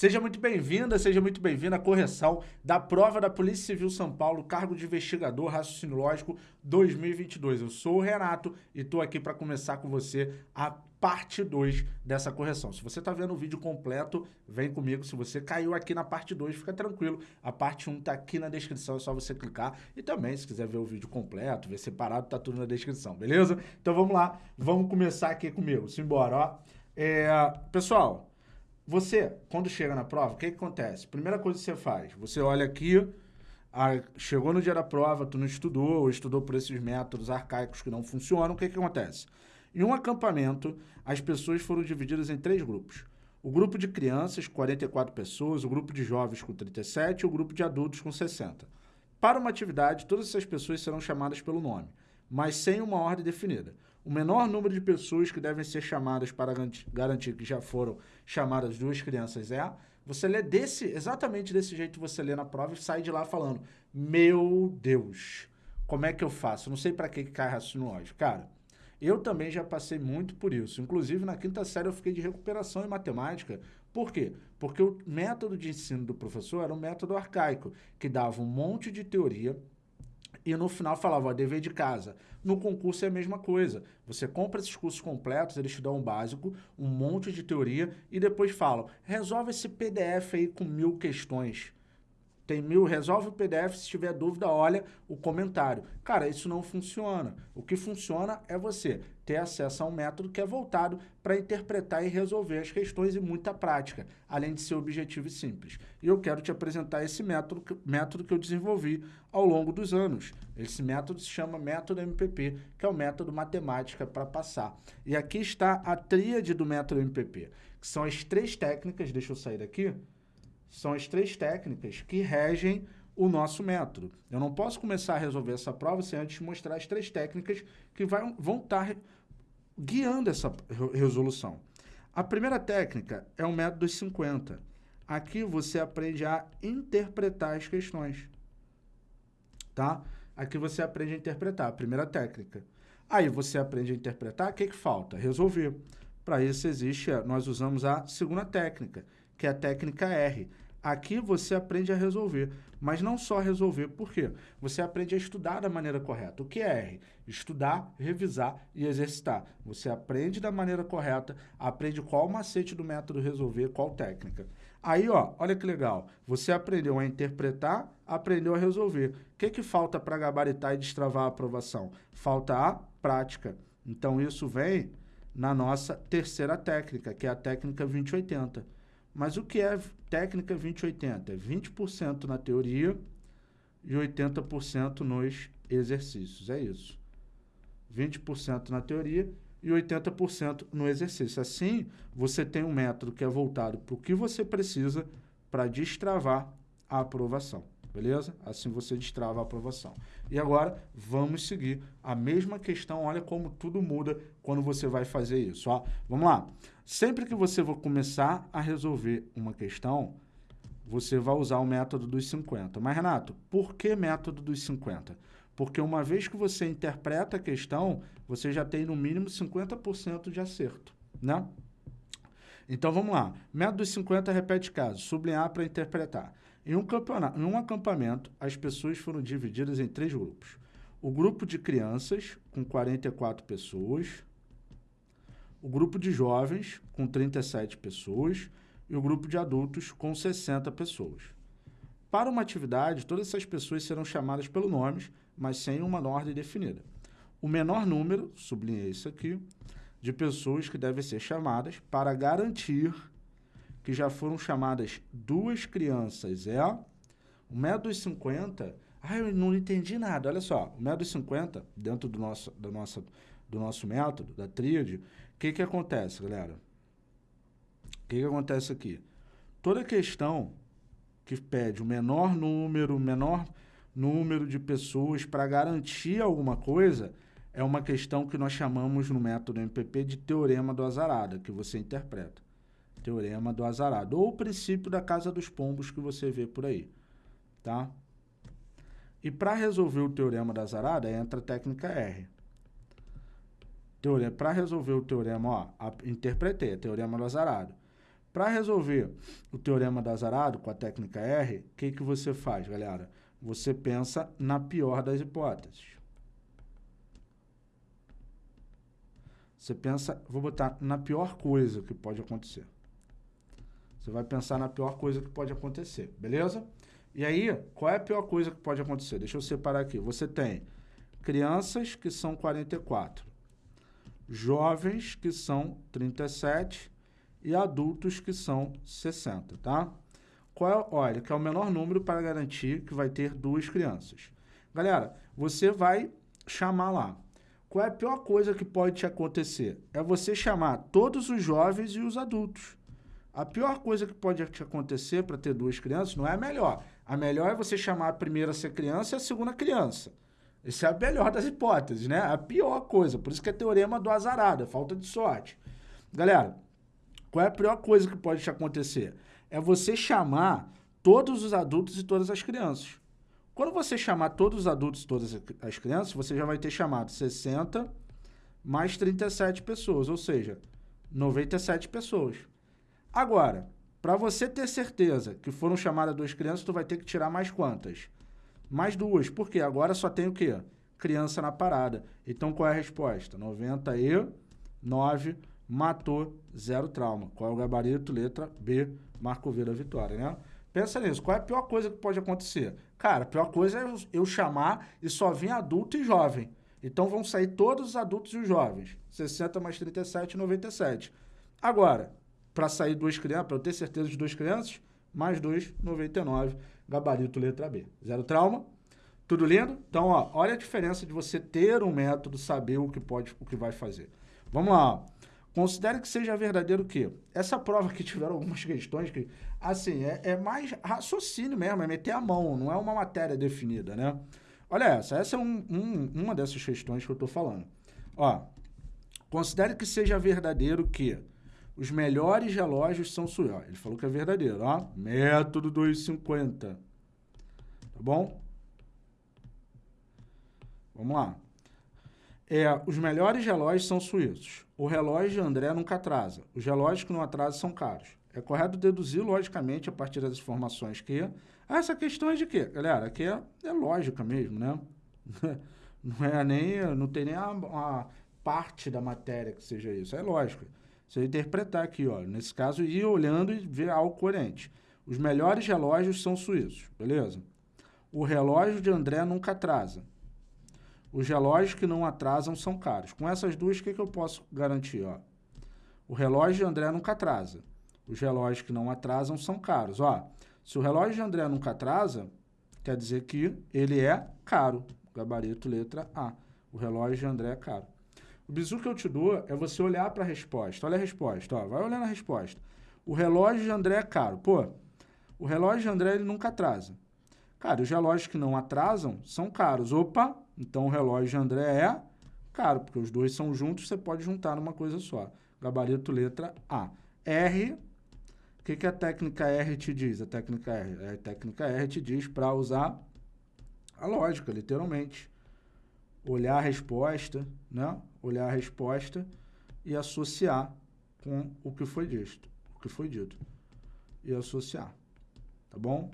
Seja muito bem-vinda, seja muito bem-vinda à correção da prova da Polícia Civil São Paulo, cargo de investigador raciocínio lógico 2022. Eu sou o Renato e estou aqui para começar com você a parte 2 dessa correção. Se você está vendo o vídeo completo, vem comigo. Se você caiu aqui na parte 2, fica tranquilo. A parte 1 um está aqui na descrição, é só você clicar. E também, se quiser ver o vídeo completo, ver separado, tá tudo na descrição, beleza? Então vamos lá, vamos começar aqui comigo. Simbora, ó. É, pessoal, você, quando chega na prova, o que, que acontece? Primeira coisa que você faz, você olha aqui, a, chegou no dia da prova, tu não estudou, ou estudou por esses métodos arcaicos que não funcionam, o que, que acontece? Em um acampamento, as pessoas foram divididas em três grupos. O grupo de crianças, 44 pessoas, o grupo de jovens com 37 e o grupo de adultos com 60. Para uma atividade, todas essas pessoas serão chamadas pelo nome, mas sem uma ordem definida o menor número de pessoas que devem ser chamadas para garantir que já foram chamadas duas crianças é, você lê desse, exatamente desse jeito você lê na prova e sai de lá falando, meu Deus, como é que eu faço? Não sei para que cai raciocínio lógico. Cara, eu também já passei muito por isso. Inclusive, na quinta série eu fiquei de recuperação em matemática. Por quê? Porque o método de ensino do professor era um método arcaico, que dava um monte de teoria, e no final falava, ó, dever de casa. No concurso é a mesma coisa. Você compra esses cursos completos, eles te dão um básico, um monte de teoria e depois falam, resolve esse PDF aí com mil questões. Tem mil, resolve o PDF, se tiver dúvida, olha o comentário. Cara, isso não funciona. O que funciona é você ter acesso a um método que é voltado para interpretar e resolver as questões e muita prática, além de ser objetivo e simples. E eu quero te apresentar esse método, método que eu desenvolvi ao longo dos anos. Esse método se chama método MPP, que é o método matemática para passar. E aqui está a tríade do método MPP, que são as três técnicas, deixa eu sair daqui, são as três técnicas que regem o nosso método. Eu não posso começar a resolver essa prova sem antes mostrar as três técnicas que vai, vão estar guiando essa resolução. A primeira técnica é o método dos 50. Aqui você aprende a interpretar as questões. Tá? Aqui você aprende a interpretar, a primeira técnica. Aí você aprende a interpretar, o que, que falta? Resolver. Para isso existe, nós usamos a segunda técnica, que é a técnica R. Aqui você aprende a resolver, mas não só resolver, por quê? Você aprende a estudar da maneira correta. O que é R? Estudar, revisar e exercitar. Você aprende da maneira correta, aprende qual macete do método resolver, qual técnica. Aí, ó, olha que legal. Você aprendeu a interpretar, aprendeu a resolver. O que, que falta para gabaritar e destravar a aprovação? Falta a prática. Então, isso vem na nossa terceira técnica, que é a técnica 2080. Mas o que é técnica 2080? É 20% na teoria e 80% nos exercícios. É isso. 20% na teoria e 80% no exercício. Assim, você tem um método que é voltado para o que você precisa para destravar a aprovação. Beleza? Assim você destrava a aprovação. E agora, vamos seguir a mesma questão. Olha como tudo muda quando você vai fazer isso. Ó. Vamos lá. Sempre que você for começar a resolver uma questão, você vai usar o método dos 50. Mas, Renato, por que método dos 50? Porque uma vez que você interpreta a questão, você já tem no mínimo 50% de acerto, né? Então, vamos lá. Método dos 50 repete caso. Sublinhar para interpretar. Em um, campeonato, em um acampamento, as pessoas foram divididas em três grupos. O grupo de crianças, com 44 pessoas, o grupo de jovens, com 37 pessoas, e o grupo de adultos, com 60 pessoas. Para uma atividade, todas essas pessoas serão chamadas pelo nome, mas sem uma ordem definida. O menor número, sublinhei isso aqui, de pessoas que devem ser chamadas para garantir que já foram chamadas duas crianças é o método dos 50. Ah, eu não entendi nada. Olha só, o método dos 50, dentro do nosso, do nosso, do nosso método, da tríade, o que, que acontece, galera? O que, que acontece aqui? Toda questão que pede o menor número, menor número de pessoas para garantir alguma coisa, é uma questão que nós chamamos no método MPP de teorema do azarada, que você interpreta. Teorema do azarado. Ou o princípio da casa dos pombos que você vê por aí. Tá? E para resolver o teorema da azarada, entra a técnica R. Para resolver o teorema, ó, a, interpretei, a teorema do azarado. Para resolver o teorema da Zarado com a técnica R, o que, que você faz, galera? Você pensa na pior das hipóteses. Você pensa, vou botar na pior coisa que pode acontecer. Você vai pensar na pior coisa que pode acontecer, beleza? E aí, qual é a pior coisa que pode acontecer? Deixa eu separar aqui. Você tem crianças que são 44, jovens que são 37 e adultos que são 60, tá? Qual é, olha, que é o menor número para garantir que vai ter duas crianças. Galera, você vai chamar lá. Qual é a pior coisa que pode te acontecer? É você chamar todos os jovens e os adultos. A pior coisa que pode te acontecer para ter duas crianças não é a melhor. A melhor é você chamar a primeira a ser criança e a segunda criança. Essa é a melhor das hipóteses, né? A pior coisa. Por isso que é teorema do azarado, é falta de sorte. Galera, qual é a pior coisa que pode te acontecer? É você chamar todos os adultos e todas as crianças. Quando você chamar todos os adultos e todas as crianças, você já vai ter chamado 60 mais 37 pessoas, ou seja, 97 pessoas. Agora, para você ter certeza que foram chamadas duas crianças, tu vai ter que tirar mais quantas? Mais duas. Por quê? Agora só tem o quê? Criança na parada. Então, qual é a resposta? 99 matou, zero trauma. Qual é o gabarito? Letra B, Marco V da vitória, né? Pensa nisso. Qual é a pior coisa que pode acontecer? Cara, a pior coisa é eu chamar e só vir adulto e jovem. Então vão sair todos os adultos e os jovens. 60 mais 37, 97. Agora, para sair duas crianças, para eu ter certeza de duas crianças, mais 2, 99, gabarito letra B. Zero trauma. Tudo lindo? Então, ó, olha a diferença de você ter um método, saber o que pode, o que vai fazer. Vamos lá. Considere que seja verdadeiro o quê? Essa prova que tiveram algumas questões que, assim, é, é, mais raciocínio mesmo, é meter a mão, não é uma matéria definida, né? Olha essa, essa é um, um, uma dessas questões que eu estou falando. Ó, considere que seja verdadeiro que os melhores relógios são suíços. Ele falou que é verdadeiro, ó. Método 250. Tá bom? Vamos lá. É, os melhores relógios são suíços. O relógio de André nunca atrasa. Os relógios que não atrasam são caros. É correto deduzir, logicamente, a partir das informações que... Ah, essa questão é de quê? Galera, aqui é, é lógica mesmo, né? Não é nem... Não tem nem a, a, parte da matéria que seja isso. É lógico. Você interpretar aqui, ó. Nesse caso, ir olhando e ver algo coerente. Os melhores relógios são suíços, beleza? O relógio de André nunca atrasa. Os relógios que não atrasam são caros. Com essas duas, o que, que eu posso garantir? Ó? O relógio de André nunca atrasa. Os relógios que não atrasam são caros. Ó, se o relógio de André nunca atrasa, quer dizer que ele é caro. Gabarito letra A. O relógio de André é caro. O bizu que eu te dou é você olhar para a resposta. Olha a resposta. Ó, vai olhando a resposta. O relógio de André é caro. Pô, o relógio de André ele nunca atrasa. Cara, os relógios que não atrasam são caros. Opa, então o relógio de André é caro, porque os dois são juntos, você pode juntar numa coisa só. Gabarito letra A. R, o que, que a técnica R te diz? A técnica R, a técnica R te diz para usar a lógica, literalmente. Olhar a resposta, né? Olhar a resposta e associar com o que foi dito, o que foi dito. E associar, tá bom?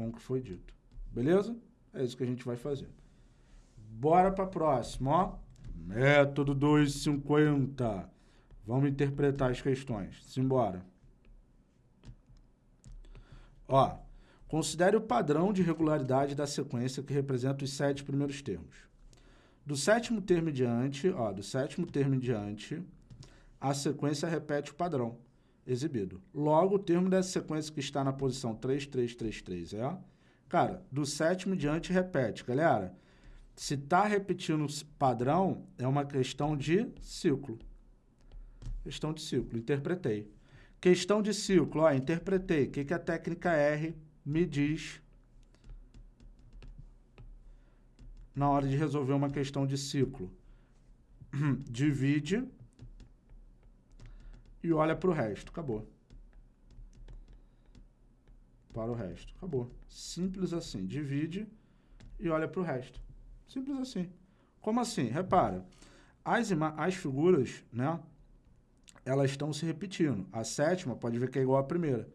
com o que foi dito. Beleza? É isso que a gente vai fazer. Bora para a próxima, ó. Método 250. Vamos interpretar as questões. Simbora. Ó, considere o padrão de regularidade da sequência que representa os sete primeiros termos. Do sétimo termo em diante, ó, do sétimo termo em diante, a sequência repete o padrão exibido. Logo, o termo dessa sequência que está na posição 3333 é... Cara, do sétimo diante repete. Galera, se está repetindo padrão, é uma questão de ciclo. Questão de ciclo, interpretei. Questão de ciclo, ó, interpretei. O que, que a técnica R me diz na hora de resolver uma questão de ciclo? Divide e olha para o resto. Acabou. Para o resto. Acabou. Simples assim. Divide e olha para o resto. Simples assim. Como assim? Repara. As, as figuras, né? elas estão se repetindo. A sétima pode ver que é igual à primeira.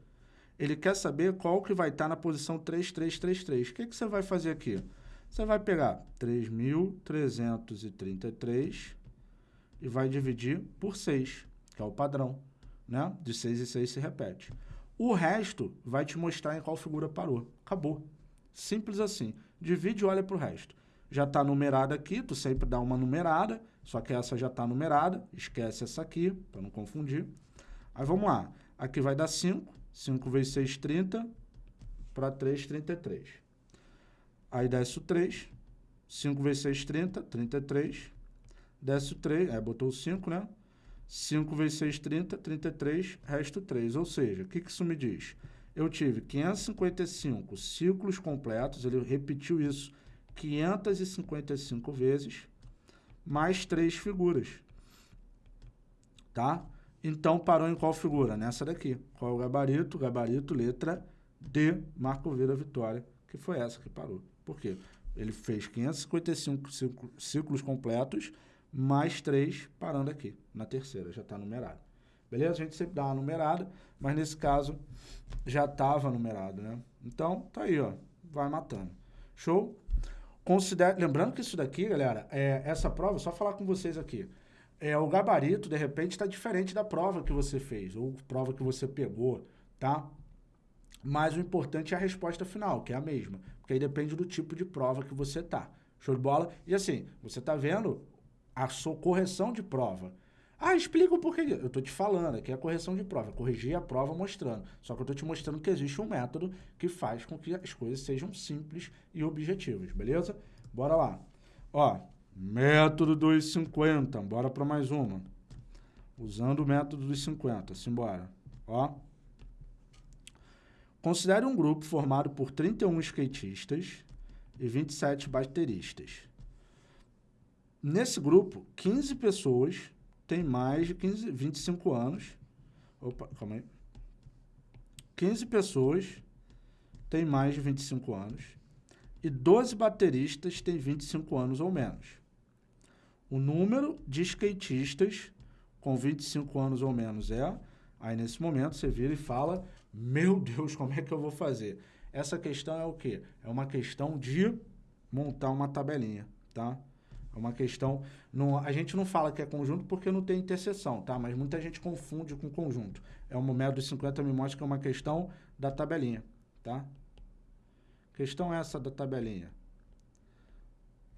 Ele quer saber qual que vai estar na posição 3333. O que, que você vai fazer aqui? Você vai pegar 3.333 e vai dividir por 6, que é o padrão. Né? De 6 e 6 se repete. O resto vai te mostrar em qual figura parou. Acabou. Simples assim. Divide e olha para o resto. Já está numerada aqui, tu sempre dá uma numerada, só que essa já está numerada. Esquece essa aqui, para não confundir. Aí vamos lá. Aqui vai dar 5. 5 vezes 6, 30. Para 3, 33. Aí desce o 3. 5 vezes 6, 30. 33. Desce o 3. Aí botou o 5, né? 5 vezes 6, 30, 33, resto 3. Ou seja, o que, que isso me diz? Eu tive 555 ciclos completos, ele repetiu isso 555 vezes, mais 3 figuras. Tá? Então, parou em qual figura? Nessa daqui. Qual é o gabarito? Gabarito, letra D, Marco Vira Vitória, que foi essa que parou. Por quê? Ele fez 555 ciclos completos, mais 3 parando aqui, na terceira, já está numerado. Beleza? A gente sempre dá uma numerada, mas nesse caso já estava numerado, né? Então, tá aí, ó, vai matando. Show? Considere, lembrando que isso daqui, galera, é essa prova, só falar com vocês aqui, é o gabarito, de repente, está diferente da prova que você fez, ou prova que você pegou, tá? Mas o importante é a resposta final, que é a mesma, porque aí depende do tipo de prova que você tá. Show de bola? E assim, você tá vendo a sua correção de prova. Ah, explica o porquê. Eu estou te falando, aqui é a correção de prova. Corrigir a prova mostrando. Só que eu estou te mostrando que existe um método que faz com que as coisas sejam simples e objetivas, beleza? Bora lá. Ó, método dos 50. Bora para mais uma. Usando o método dos 50. Simbora. Ó. Considere um grupo formado por 31 skatistas e 27 bateristas. Nesse grupo, 15 pessoas têm mais de 15, 25 anos. Opa, calma aí. 15 pessoas têm mais de 25 anos e 12 bateristas têm 25 anos ou menos. O número de skatistas com 25 anos ou menos é... Aí, nesse momento, você vira e fala, meu Deus, como é que eu vou fazer? Essa questão é o quê? É uma questão de montar uma tabelinha, tá? É uma questão. Não, a gente não fala que é conjunto porque não tem interseção, tá? Mas muita gente confunde com conjunto. É um método de 50 me mostra que é uma questão da tabelinha, tá? Questão essa da tabelinha.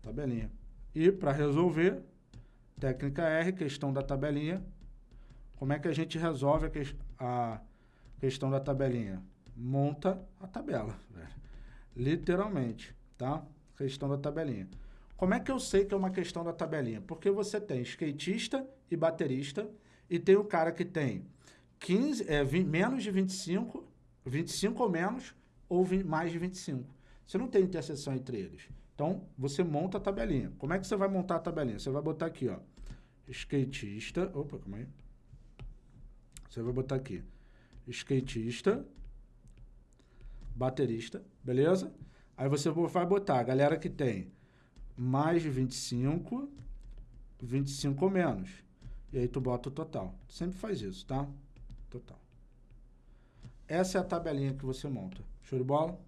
Tabelinha. E para resolver, técnica R, questão da tabelinha. Como é que a gente resolve a, a questão da tabelinha? Monta a tabela, velho. Literalmente, tá? Questão da tabelinha. Como é que eu sei que é uma questão da tabelinha? Porque você tem skatista e baterista e tem o cara que tem 15, é, 20, menos de 25, 25 ou menos, ou 20, mais de 25. Você não tem interseção entre eles. Então, você monta a tabelinha. Como é que você vai montar a tabelinha? Você vai botar aqui, ó, skatista, opa, calma aí. Você vai botar aqui, skatista, baterista, beleza? Aí você vai botar a galera que tem mais de 25, 25 ou menos. E aí tu bota o total. Sempre faz isso, tá? Total. Essa é a tabelinha que você monta. Show de bola?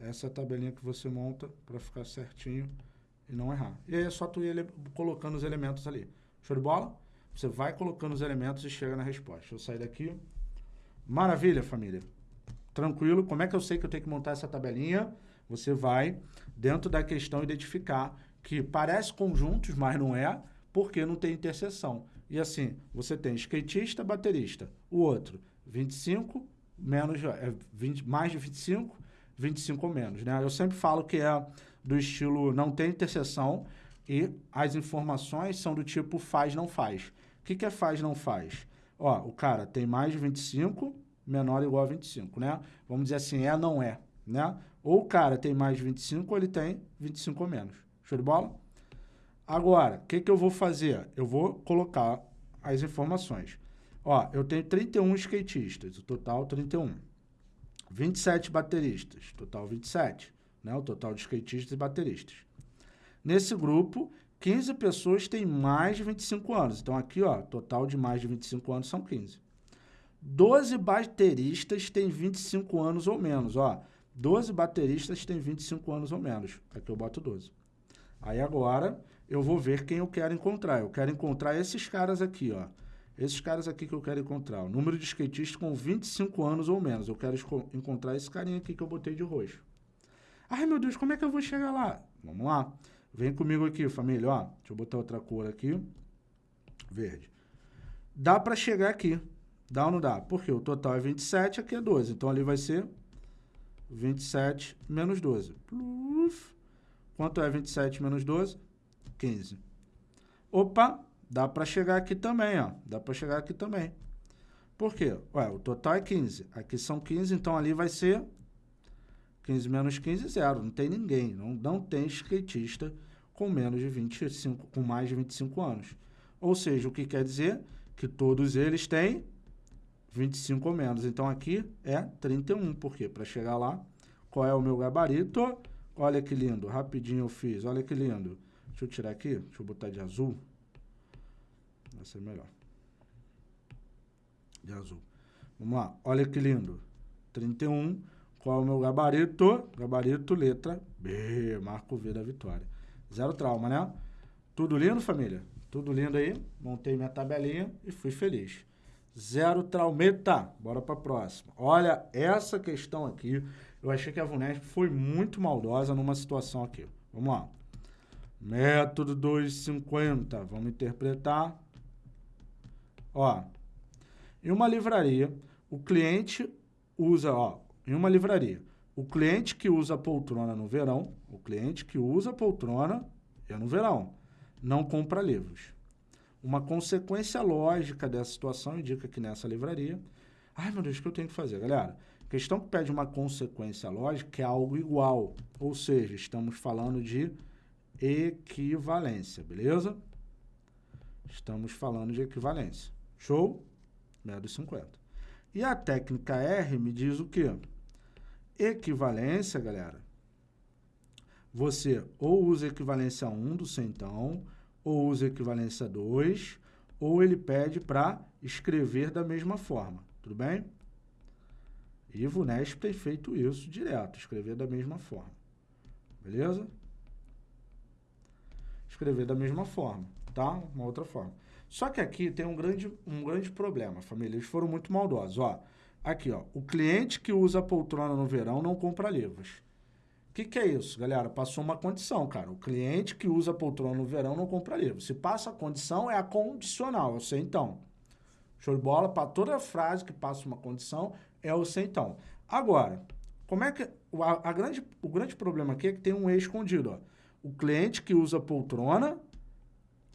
Essa é a tabelinha que você monta para ficar certinho e não errar. E aí é só tu ir colocando os elementos ali. Show de bola? Você vai colocando os elementos e chega na resposta. Deixa eu sair daqui. Maravilha, família tranquilo. Como é que eu sei que eu tenho que montar essa tabelinha? Você vai, dentro da questão, identificar que parece conjuntos, mas não é, porque não tem interseção. E assim, você tem skatista, baterista. O outro, 25 menos, é 20, mais de 25, 25 ou menos. Né? Eu sempre falo que é do estilo não tem interseção e as informações são do tipo faz, não faz. O que, que é faz, não faz? Ó, o cara tem mais de 25, menor ou igual a 25, né? Vamos dizer assim, é, não é, né? Ou o cara tem mais de 25 ou ele tem 25 ou menos. Show de bola? Agora, o que, que eu vou fazer? Eu vou colocar as informações. Ó, eu tenho 31 skatistas, o total 31. 27 bateristas, total 27, né? O total de skatistas e bateristas. Nesse grupo, 15 pessoas têm mais de 25 anos. Então, aqui, ó, total de mais de 25 anos são 15. 12 bateristas têm 25 anos ou menos, ó. 12 bateristas têm 25 anos ou menos. Aqui eu boto 12. Aí agora eu vou ver quem eu quero encontrar. Eu quero encontrar esses caras aqui, ó. Esses caras aqui que eu quero encontrar. O número de skatistas com 25 anos ou menos. Eu quero encontrar esse carinha aqui que eu botei de roxo. Ai, meu Deus, como é que eu vou chegar lá? Vamos lá. Vem comigo aqui, família, ó. Deixa eu botar outra cor aqui. Verde. Dá para chegar aqui. Dá ou não dá? Porque o total é 27, aqui é 12. Então, ali vai ser 27 menos 12. Pluf. Quanto é 27 menos 12? 15. Opa, dá para chegar aqui também, ó. Dá para chegar aqui também. Por quê? Ué, o total é 15. Aqui são 15, então ali vai ser 15 menos 15, zero. Não tem ninguém. Não, não tem skatista com menos de 25, com mais de 25 anos. Ou seja, o que quer dizer? Que todos eles têm 25 ou menos. Então, aqui é 31. Por quê? Para chegar lá, qual é o meu gabarito? Olha que lindo. Rapidinho eu fiz. Olha que lindo. Deixa eu tirar aqui. Deixa eu botar de azul. Vai ser melhor. De azul. Vamos lá. Olha que lindo. 31. Qual é o meu gabarito? Gabarito, letra B. Marco V da vitória. Zero trauma, né? Tudo lindo, família? Tudo lindo aí? Montei minha tabelinha e fui feliz. Zero traumeta. Bora para a próxima. Olha, essa questão aqui, eu achei que a VUNESP foi muito maldosa numa situação aqui. Vamos lá. Método 250. Vamos interpretar. Ó, em uma livraria, o cliente usa, ó, em uma livraria, o cliente que usa poltrona no verão, o cliente que usa poltrona é no verão, não compra livros. Uma consequência lógica dessa situação indica que nessa livraria... Ai, meu Deus, o que eu tenho que fazer, galera? A questão que pede uma consequência lógica é algo igual, ou seja, estamos falando de equivalência, beleza? Estamos falando de equivalência. Show? Menos 50. E a técnica R me diz o quê? Equivalência, galera, você ou usa equivalência 1 do centão, ou usa equivalência 2, ou ele pede para escrever da mesma forma, tudo bem? E o VUNESP tem feito isso direto, escrever da mesma forma, beleza? Escrever da mesma forma, tá? Uma outra forma. Só que aqui tem um grande, um grande problema, família, eles foram muito maldosos, ó. Aqui, ó, o cliente que usa poltrona no verão não compra livros. O que, que é isso, galera? Passou uma condição, cara. O cliente que usa poltrona no verão não compra livro. Se passa a condição, é a condicional, eu sei então. Show de bola? Para toda frase que passa uma condição, é o sei então. Agora, como é que... A, a grande, o grande problema aqui é que tem um E escondido, ó. O cliente que usa poltrona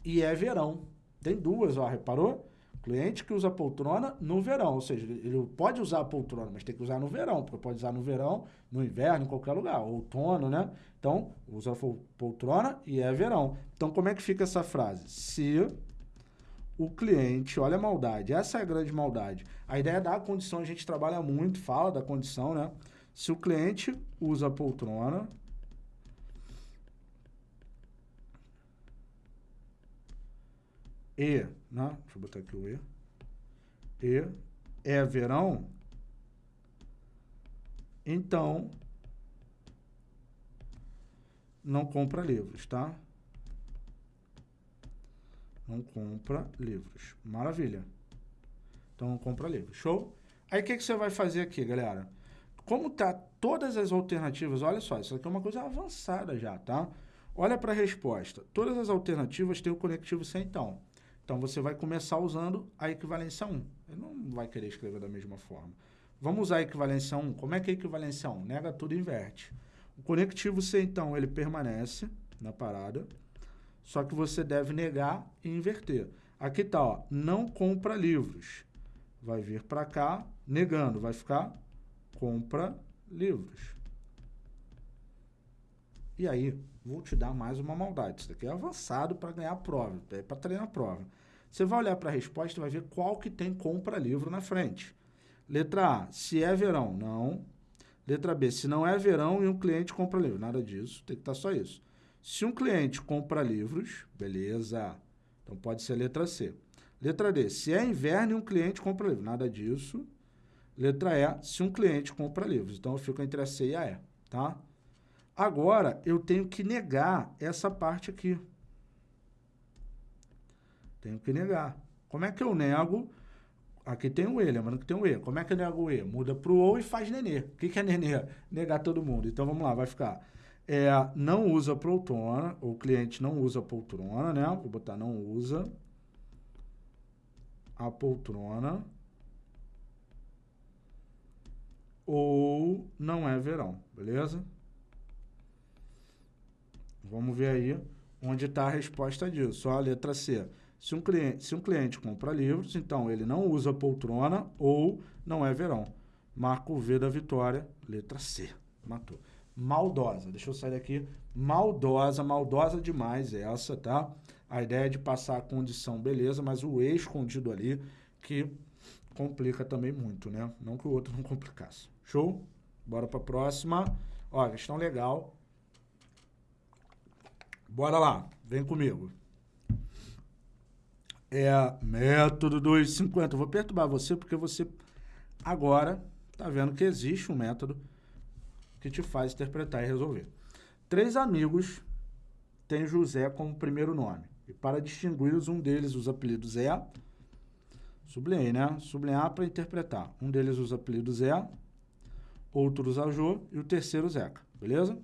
e é verão. Tem duas, ó, reparou? Cliente que usa poltrona no verão, ou seja, ele pode usar a poltrona, mas tem que usar no verão, porque pode usar no verão, no inverno, em qualquer lugar, outono, né? Então, usa poltrona e é verão. Então, como é que fica essa frase? Se o cliente, olha a maldade, essa é a grande maldade. A ideia da condição, a gente trabalha muito, fala da condição, né? Se o cliente usa poltrona, e, né? Deixa eu botar aqui o e. E é verão, então não compra livros, tá? Não compra livros. Maravilha. Então não compra livros. Show? Aí o que, que você vai fazer aqui, galera? Como tá todas as alternativas, olha só, isso aqui é uma coisa avançada já, tá? Olha para a resposta. Todas as alternativas têm o conectivo sem então. Então, você vai começar usando a equivalência 1. Ele não vai querer escrever da mesma forma. Vamos usar a equivalência 1. Como é que é a equivalência 1? Nega tudo e inverte. O conectivo C, então, ele permanece na parada, só que você deve negar e inverter. Aqui está, ó, não compra livros. Vai vir para cá, negando, vai ficar compra livros. E aí, vou te dar mais uma maldade. Isso daqui é avançado para ganhar a prova, é para treinar a prova. Você vai olhar para a resposta e vai ver qual que tem compra livro na frente. Letra A, se é verão, não. Letra B, se não é verão e um cliente compra livro. Nada disso, tem que estar tá só isso. Se um cliente compra livros, beleza. Então pode ser letra C. Letra D, se é inverno e um cliente compra livros. Nada disso. Letra E, se um cliente compra livros. Então eu fico entre a C e a E, tá? Agora eu tenho que negar essa parte aqui. Tenho que negar. Como é que eu nego? Aqui tem o E, lembrando que tem o E. Como é que eu nego o E? Muda para o O e faz nenê. O que, que é nenê? Negar todo mundo. Então vamos lá, vai ficar. É, não usa poltrona, o cliente não usa poltrona, né? Vou botar não usa a poltrona. Ou não é verão, beleza? Vamos ver aí onde está a resposta disso. Só a letra C. Se um, cliente, se um cliente compra livros, então ele não usa poltrona ou não é verão. Marco V da vitória, letra C. Matou. Maldosa. Deixa eu sair daqui. Maldosa, maldosa demais essa, tá? A ideia é de passar a condição, beleza, mas o E escondido ali que complica também muito, né? Não que o outro não complicasse. Show? Bora para a próxima. Ó, questão legal. Bora lá, vem comigo é método 250. vou perturbar você porque você agora está vendo que existe um método que te faz interpretar e resolver. Três amigos têm José como primeiro nome. E para distingui-los, um deles usa apelidos é. Sublinhei, né? Sublinhar para interpretar. Um deles usa apelidos é, outro usa Jô e o terceiro Zeca. Beleza?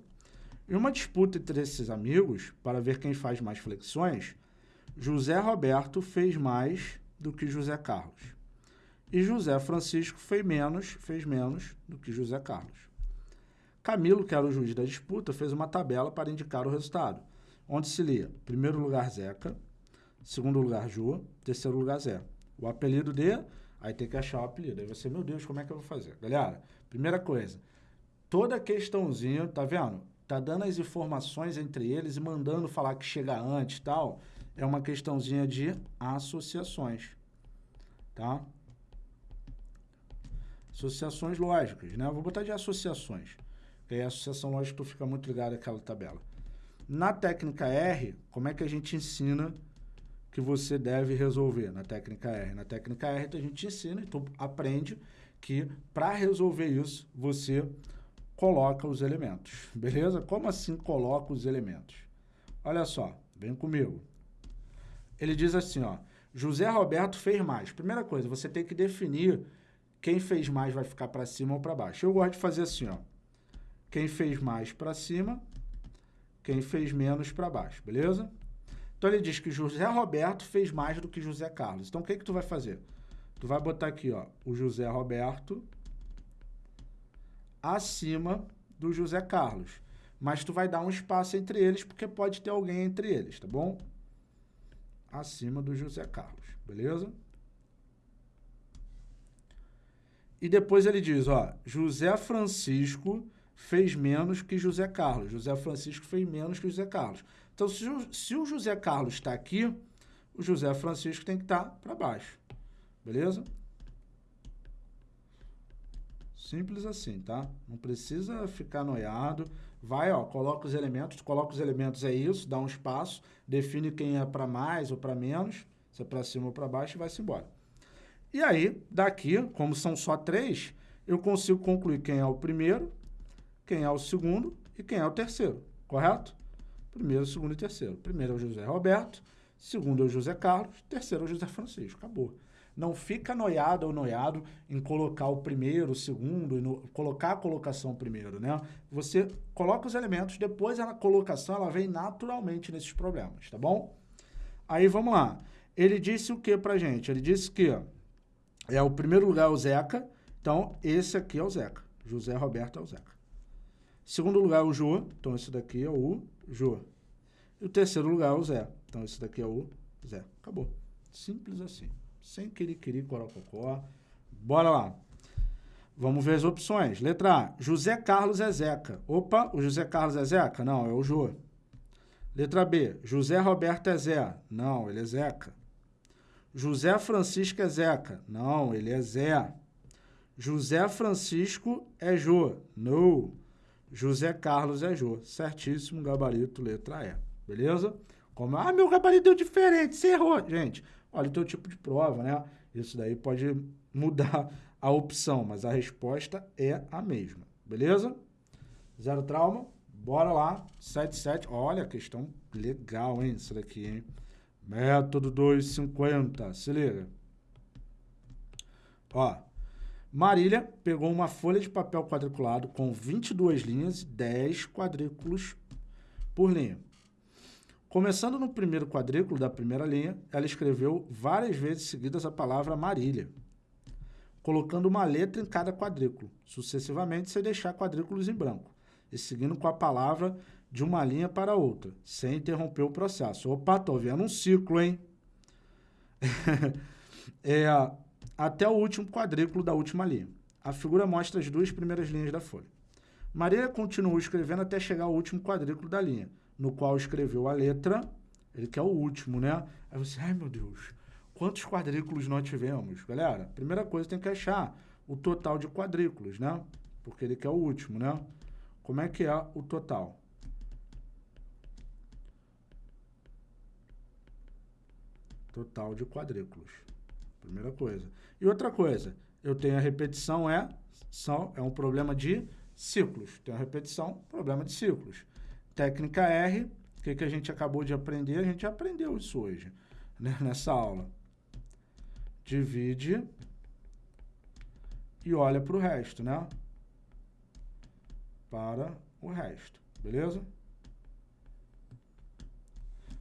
Em uma disputa entre esses amigos, para ver quem faz mais flexões, José Roberto fez mais do que José Carlos. E José Francisco fez menos, fez menos do que José Carlos. Camilo, que era o juiz da disputa, fez uma tabela para indicar o resultado, onde se lia primeiro lugar Zeca, segundo lugar Ju, terceiro lugar Zé. O apelido de... Aí tem que achar o apelido. Aí você, meu Deus, como é que eu vou fazer? Galera, primeira coisa, toda questãozinha, tá vendo? Tá dando as informações entre eles e mandando falar que chega antes e tal é uma questãozinha de associações, tá? Associações lógicas, né? vou botar de associações, que aí a associação lógica tu fica muito ligado àquela tabela. Na técnica R, como é que a gente ensina que você deve resolver na técnica R? Na técnica R, a gente ensina e tu aprende que para resolver isso, você coloca os elementos, beleza? Como assim coloca os elementos? Olha só, vem comigo ele diz assim, ó, José Roberto fez mais. Primeira coisa, você tem que definir quem fez mais vai ficar para cima ou para baixo. Eu gosto de fazer assim, ó, quem fez mais para cima, quem fez menos para baixo, beleza? Então ele diz que José Roberto fez mais do que José Carlos. Então o que que tu vai fazer? Tu vai botar aqui, ó, o José Roberto acima do José Carlos. Mas tu vai dar um espaço entre eles, porque pode ter alguém entre eles, tá bom? acima do José Carlos, beleza? E depois ele diz, ó, José Francisco fez menos que José Carlos. José Francisco fez menos que José Carlos. Então, se o, se o José Carlos está aqui, o José Francisco tem que estar tá para baixo. Beleza? Simples assim, tá? Não precisa ficar noiado. Vai, ó, coloca os elementos, coloca os elementos é isso, dá um espaço, define quem é para mais ou para menos, se é para cima ou para baixo e vai-se embora. E aí, daqui, como são só três, eu consigo concluir quem é o primeiro, quem é o segundo e quem é o terceiro, correto? Primeiro, segundo e terceiro. Primeiro é o José Roberto, segundo é o José Carlos, terceiro é o José Francisco, acabou. Não fica noiado ou noiado em colocar o primeiro, o segundo, no, colocar a colocação primeiro, né? Você coloca os elementos, depois a colocação ela vem naturalmente nesses problemas, tá bom? Aí vamos lá. Ele disse o que pra gente? Ele disse que é o primeiro lugar é o Zeca, então esse aqui é o Zeca. José Roberto é o Zeca. Segundo lugar é o Jô, então esse daqui é o Jô. E o terceiro lugar é o Zé, então esse daqui é o Zé. Acabou. Simples assim sem querer querer corococó. Bora lá. Vamos ver as opções. Letra A, José Carlos é Zeca. Opa, o José Carlos é Zeca? Não, é o Jô. Letra B, José Roberto é Zé. Não, ele é Zeca. José Francisco é Zeca. Não, ele é Zé. José Francisco é Jô. Não. José Carlos é Jô. Certíssimo, gabarito, letra E. Beleza? Como, ah, meu gabarito deu diferente, você errou. Gente, olha o teu tipo de prova, né? Isso daí pode mudar a opção, mas a resposta é a mesma. Beleza? Zero trauma. Bora lá. 77. Olha, questão legal, hein? Isso daqui, hein? Método 250. Se liga. Ó. Marília pegou uma folha de papel quadriculado com 22 linhas e 10 quadrículos por linha. Começando no primeiro quadrículo da primeira linha, ela escreveu várias vezes seguidas a palavra Marília, colocando uma letra em cada quadrículo, sucessivamente sem deixar quadrículos em branco, e seguindo com a palavra de uma linha para outra, sem interromper o processo. Opa, tô vendo um ciclo, hein? é, até o último quadrículo da última linha. A figura mostra as duas primeiras linhas da folha. Maria continuou escrevendo até chegar ao último quadrículo da linha, no qual escreveu a letra, ele quer o último, né? Aí você, ai meu Deus, quantos quadrículos nós tivemos? Galera, primeira coisa tem que achar o total de quadrículos, né? Porque ele quer o último, né? Como é que é o total? Total de quadrículos. Primeira coisa. E outra coisa, eu tenho a repetição, é, são, é um problema de ciclos. Tem a repetição, problema de ciclos. Técnica R, o que, que a gente acabou de aprender? A gente aprendeu isso hoje, né, nessa aula. Divide e olha para o resto, né? Para o resto, beleza?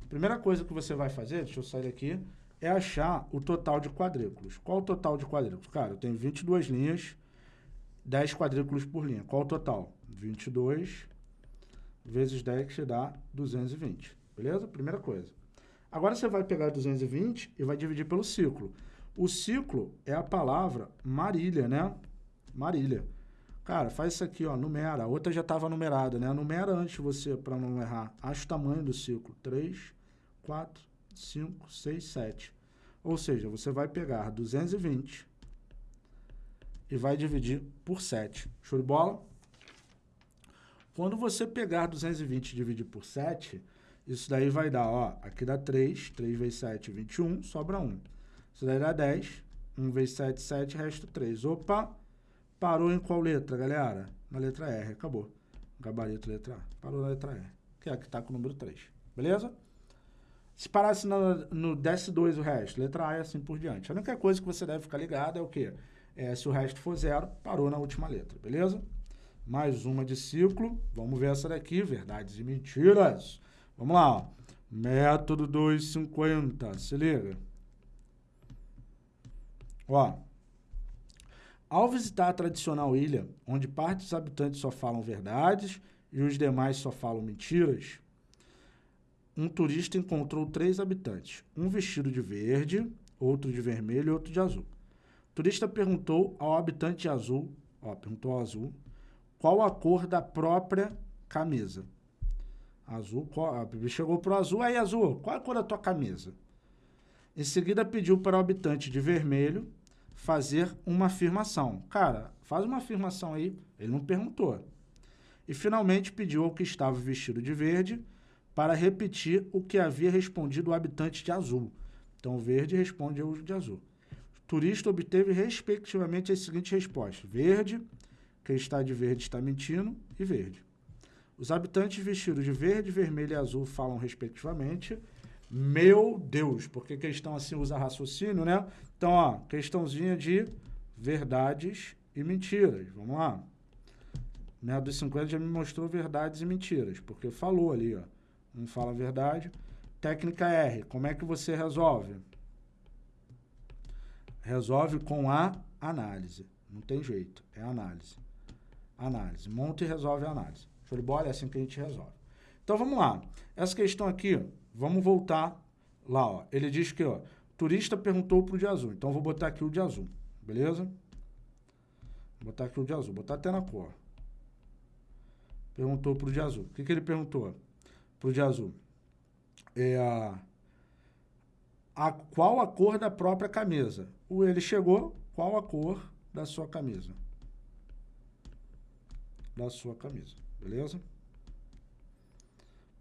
Primeira coisa que você vai fazer, deixa eu sair daqui, é achar o total de quadrículos. Qual o total de quadrículos? Cara, eu tenho 22 linhas, 10 quadrículos por linha. Qual o total? 22 vezes 10 que dá 220. Beleza? Primeira coisa. Agora você vai pegar 220 e vai dividir pelo ciclo. O ciclo é a palavra Marília, né? Marília. Cara, faz isso aqui, ó, numera. A outra já estava numerada, né? Numera antes você, para não errar. Acha o tamanho do ciclo. 3, 4, 5, 6, 7. Ou seja, você vai pegar 220 e vai dividir por 7. Show de bola? Quando você pegar 220 e dividir por 7, isso daí vai dar, ó, aqui dá 3, 3 vezes 7, 21, sobra 1. Isso daí dá 10, 1 vezes 7, 7, resta 3. Opa, parou em qual letra, galera? Na letra R, acabou. Gabarito letra A. Parou na letra R, que é a que está com o número 3. Beleza? Se parasse no, no desce 2 o resto, letra A e assim por diante. A única coisa que você deve ficar ligado é o quê? É, se o resto for zero, parou na última letra, beleza? Mais uma de ciclo. Vamos ver essa daqui, verdades e mentiras. Vamos lá, ó. Método 250, se liga. Ó, ao visitar a tradicional ilha, onde parte dos habitantes só falam verdades e os demais só falam mentiras, um turista encontrou três habitantes, um vestido de verde, outro de vermelho e outro de azul. O turista perguntou ao habitante azul, ó, perguntou ao azul, qual a cor da própria camisa. Azul, qual, chegou para o azul, aí azul, qual a cor da tua camisa? Em seguida pediu para o habitante de vermelho fazer uma afirmação. Cara, faz uma afirmação aí, ele não perguntou. E finalmente pediu ao que estava vestido de verde para repetir o que havia respondido o habitante de azul. Então, verde responde de azul. O turista obteve, respectivamente, as seguintes respostas. Verde, quem está de verde está mentindo, e verde. Os habitantes vestidos de verde, vermelho e azul falam, respectivamente, meu Deus, porque questão assim usa raciocínio, né? Então, ó, questãozinha de verdades e mentiras. Vamos lá. Né, dos 50 já me mostrou verdades e mentiras, porque falou ali, ó. Não fala a verdade. Técnica R, como é que você resolve? Resolve com a análise. Não tem jeito, é análise. Análise. Monta e resolve a análise. Show de bola? É assim que a gente resolve. Então vamos lá. Essa questão aqui, vamos voltar lá. Ó. Ele diz que ó, turista perguntou para o de azul. Então vou botar aqui o de azul. Beleza? Vou botar aqui o de azul. Botar até na cor. Perguntou para o de azul. O que, que ele perguntou? pro de azul. É a, a, qual a cor da própria camisa? O ele chegou, qual a cor da sua camisa? Da sua camisa. beleza?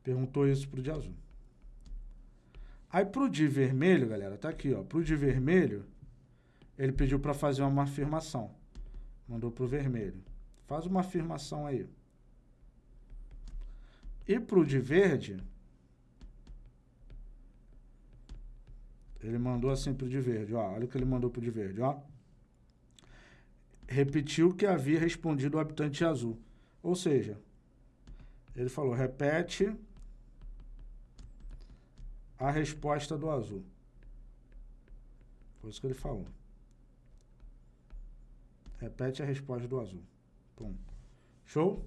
Perguntou isso pro de azul. Aí pro de vermelho, galera, tá aqui, ó. Pro de vermelho, ele pediu para fazer uma afirmação. Mandou pro vermelho. Faz uma afirmação aí. E pro de verde, ele mandou assim pro de verde, ó. Olha o que ele mandou pro de verde, ó. Repetiu que havia respondido o habitante azul. Ou seja, ele falou, repete a resposta do azul. Foi isso que ele falou. Repete a resposta do azul. Pum. Show?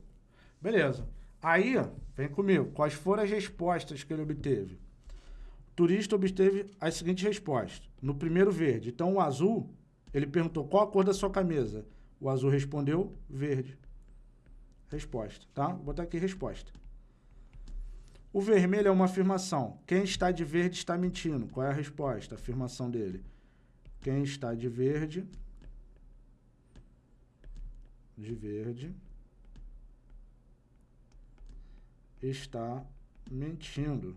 Beleza. Aí, vem comigo. Quais foram as respostas que ele obteve? O turista obteve as seguintes respostas. No primeiro, verde. Então, o azul, ele perguntou qual a cor da sua camisa. O azul respondeu verde. Resposta, tá? Vou botar aqui resposta. O vermelho é uma afirmação. Quem está de verde está mentindo. Qual é a resposta? A afirmação dele. Quem está de verde de verde está mentindo.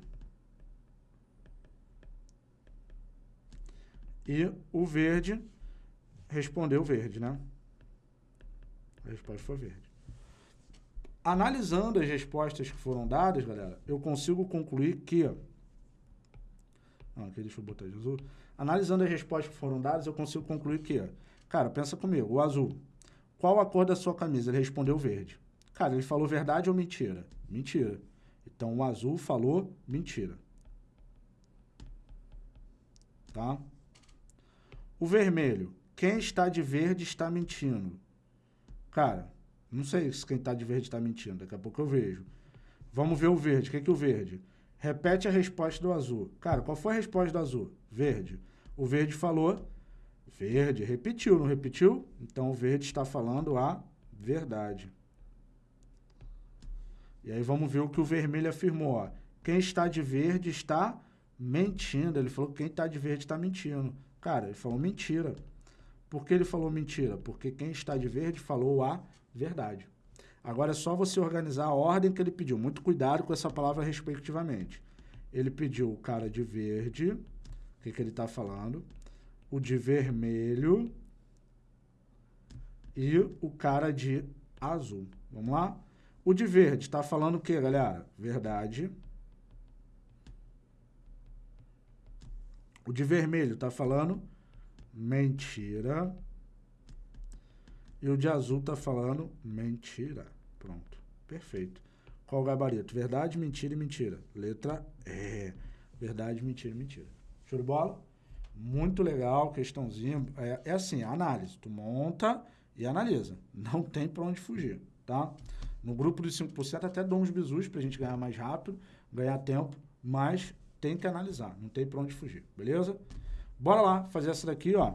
E o verde respondeu verde, né? A resposta foi verde. Analisando as respostas que foram dadas, galera, eu consigo concluir que... Não, aqui deixa eu botar de azul. Analisando as respostas que foram dadas, eu consigo concluir que... Cara, pensa comigo, o azul qual a cor da sua camisa? Ele respondeu verde. Cara, ele falou verdade ou mentira? Mentira. Então, o azul falou mentira. Tá? O vermelho. Quem está de verde está mentindo. Cara, não sei se quem está de verde está mentindo. Daqui a pouco eu vejo. Vamos ver o verde. O que é que o verde? Repete a resposta do azul. Cara, qual foi a resposta do azul? Verde. O verde falou Verde, repetiu, não repetiu? Então, o verde está falando a verdade. E aí vamos ver o que o vermelho afirmou. Ó. Quem está de verde está mentindo. Ele falou que quem está de verde está mentindo. Cara, ele falou mentira. Por que ele falou mentira? Porque quem está de verde falou a verdade. Agora é só você organizar a ordem que ele pediu. Muito cuidado com essa palavra respectivamente. Ele pediu o cara de verde. O que, que ele está falando? o de vermelho e o cara de azul. Vamos lá? O de verde está falando o que, galera? Verdade. O de vermelho está falando mentira. E o de azul está falando mentira. Pronto. Perfeito. Qual o gabarito? Verdade, mentira e mentira. Letra E. Verdade, mentira e mentira. Show de bola? Muito legal, questãozinha. É, é assim, análise. Tu monta e analisa. Não tem para onde fugir, tá? No grupo dos 5% até dou uns bisus para a gente ganhar mais rápido, ganhar tempo, mas tem que analisar. Não tem para onde fugir, beleza? Bora lá fazer essa daqui, ó.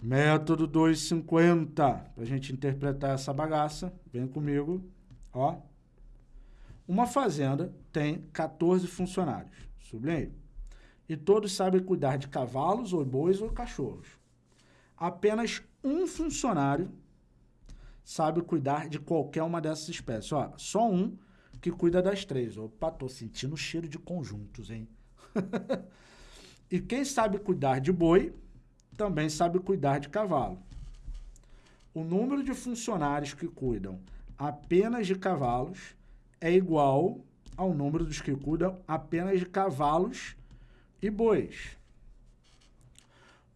Método 250, para a gente interpretar essa bagaça. Vem comigo, ó. Uma fazenda tem 14 funcionários. Sublinhei e todos sabem cuidar de cavalos, ou bois ou cachorros. Apenas um funcionário sabe cuidar de qualquer uma dessas espécies. Ó, só um que cuida das três. Opa, tô sentindo cheiro de conjuntos, hein? e quem sabe cuidar de boi, também sabe cuidar de cavalo. O número de funcionários que cuidam apenas de cavalos é igual ao número dos que cuidam apenas de cavalos e bois.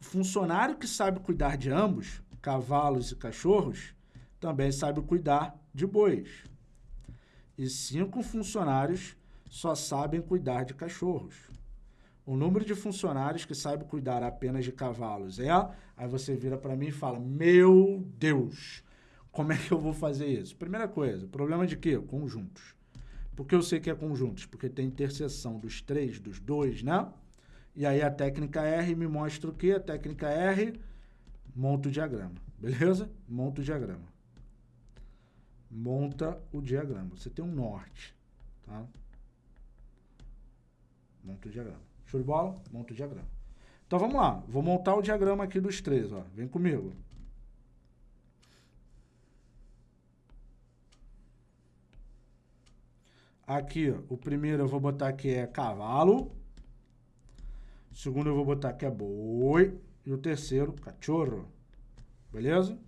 O funcionário que sabe cuidar de ambos, cavalos e cachorros, também sabe cuidar de bois. E cinco funcionários só sabem cuidar de cachorros. O número de funcionários que sabe cuidar apenas de cavalos é... Aí você vira para mim e fala, meu Deus, como é que eu vou fazer isso? Primeira coisa, problema de quê? Conjuntos. Por que eu sei que é conjuntos? Porque tem interseção dos três, dos dois, né? E aí a técnica R me mostra o que? A técnica R monta o diagrama, beleza? Monta o diagrama. Monta o diagrama. Você tem um norte, tá? Monta o diagrama. Show de bola? Monta o diagrama. Então vamos lá. Vou montar o diagrama aqui dos três, ó. Vem comigo. Aqui, ó, o primeiro eu vou botar que é cavalo. O segundo eu vou botar que é boi. E o terceiro, cachorro. Beleza?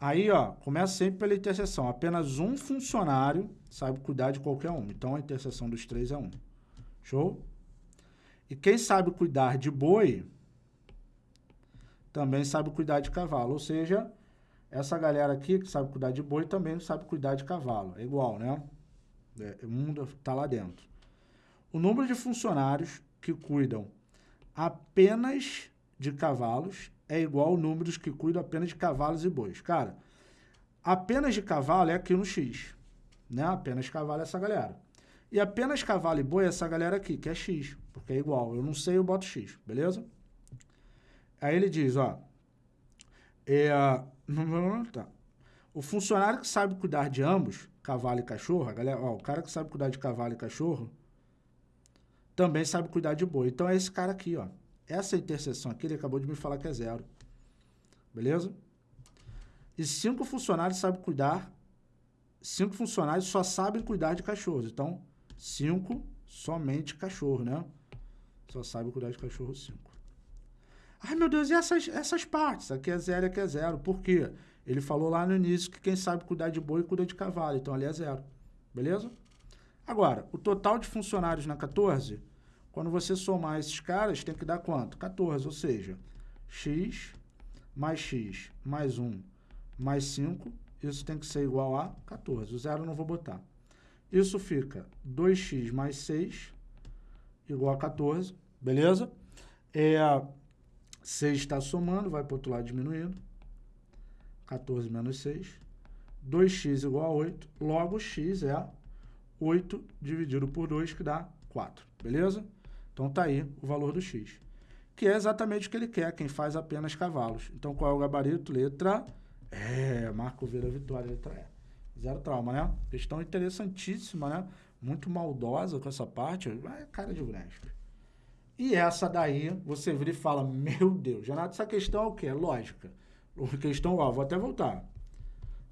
Aí, ó, começa sempre pela interseção. Apenas um funcionário sabe cuidar de qualquer um. Então, a interseção dos três é um. Show? E quem sabe cuidar de boi, também sabe cuidar de cavalo. Ou seja, essa galera aqui que sabe cuidar de boi também sabe cuidar de cavalo. É igual, né? É, o mundo está lá dentro. O número de funcionários que cuidam apenas de cavalos é igual ao número que cuidam apenas de cavalos e bois. Cara, apenas de cavalo é aqui no X. Né? Apenas cavalo é essa galera. E apenas cavalo e boi é essa galera aqui, que é X. Porque é igual. Eu não sei, eu boto X. Beleza? Aí ele diz, ó. É, tá. O funcionário que sabe cuidar de ambos, cavalo e cachorro, a galera, ó, o cara que sabe cuidar de cavalo e cachorro, também sabe cuidar de boi. Então é esse cara aqui, ó. Essa interseção aqui, ele acabou de me falar que é zero. Beleza? E cinco funcionários sabem cuidar. Cinco funcionários só sabem cuidar de cachorros. Então, cinco somente cachorro, né? Só sabe cuidar de cachorro cinco. Ai, meu Deus, e essas, essas partes? Aqui é zero aqui é zero. Por quê? Ele falou lá no início que quem sabe cuidar de boi cuida de cavalo. Então, ali é zero. Beleza? Agora, o total de funcionários na 14 quando você somar esses caras, tem que dar quanto? 14, ou seja, x mais x mais 1 mais 5, isso tem que ser igual a 14. O zero eu não vou botar. Isso fica 2x mais 6 igual a 14, beleza? É, 6 está somando, vai para o outro lado diminuindo. 14 menos 6. 2x igual a 8, logo x é 8 dividido por 2, que dá 4, beleza? Então tá aí o valor do x, que é exatamente o que ele quer, quem faz apenas cavalos. Então qual é o gabarito? Letra E. Marco Vira Vitória, letra E. Zero trauma, né? Questão interessantíssima, né? Muito maldosa com essa parte. É cara de Unesp. E essa daí, você vira e fala, meu Deus, Renato, essa questão é o quê? É lógica. Questão, ó, vou até voltar.